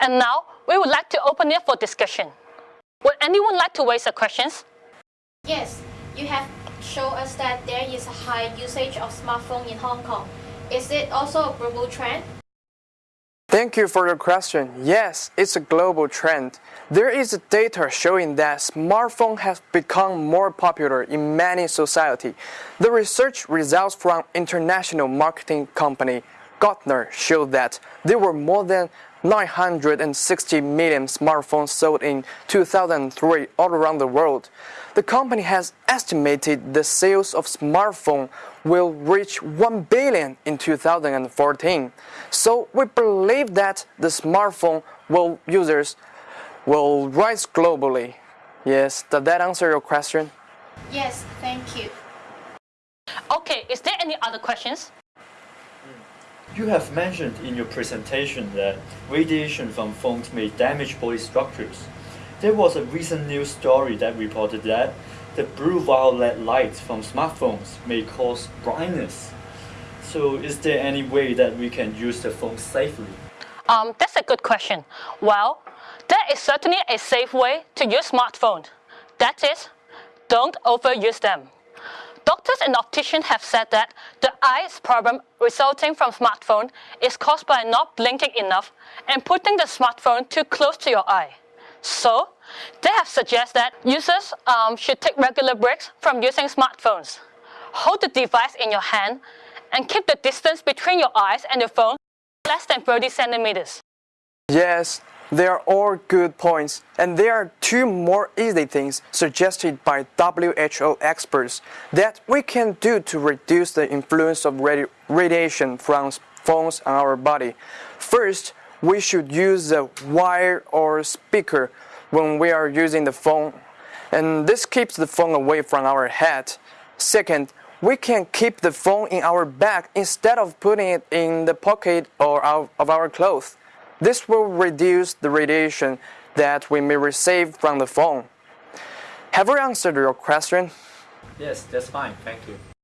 And now, we would like to open it for discussion. Would anyone like to raise a questions? Yes, you have shown us that there is a high usage of smartphone in Hong Kong. Is it also a global trend? Thank you for your question. Yes, it's a global trend. There is data showing that smartphone has become more popular in many society. The research results from international marketing company Gartner showed that there were more than 960 million smartphones sold in 2003 all around the world. The company has estimated the sales of smartphone will reach 1 billion in 2014. So we believe that the smartphone will users will rise globally. Yes, does that answer your question? Yes, thank you. Okay, is there any other questions? You have mentioned in your presentation that radiation from phones may damage body structures. There was a recent news story that reported that the blue violet light from smartphones may cause blindness. So is there any way that we can use the phone safely? Um, that's a good question. Well, there is certainly a safe way to use smartphones. That is, don't overuse them. Doctors and opticians have said that the eyes problem resulting from smartphone is caused by not blinking enough and putting the smartphone too close to your eye. So, they have suggested that users um, should take regular breaks from using smartphones. Hold the device in your hand and keep the distance between your eyes and the phone less than 30 centimeters. Yes, they are all good points, and there are two more easy things suggested by WHO experts that we can do to reduce the influence of radi radiation from phones on our body. First, we should use a wire or speaker when we are using the phone, and this keeps the phone away from our head. Second, we can keep the phone in our bag instead of putting it in the pocket or out of our clothes. This will reduce the radiation that we may receive from the phone. Have we answered your question? Yes, that's fine. Thank you.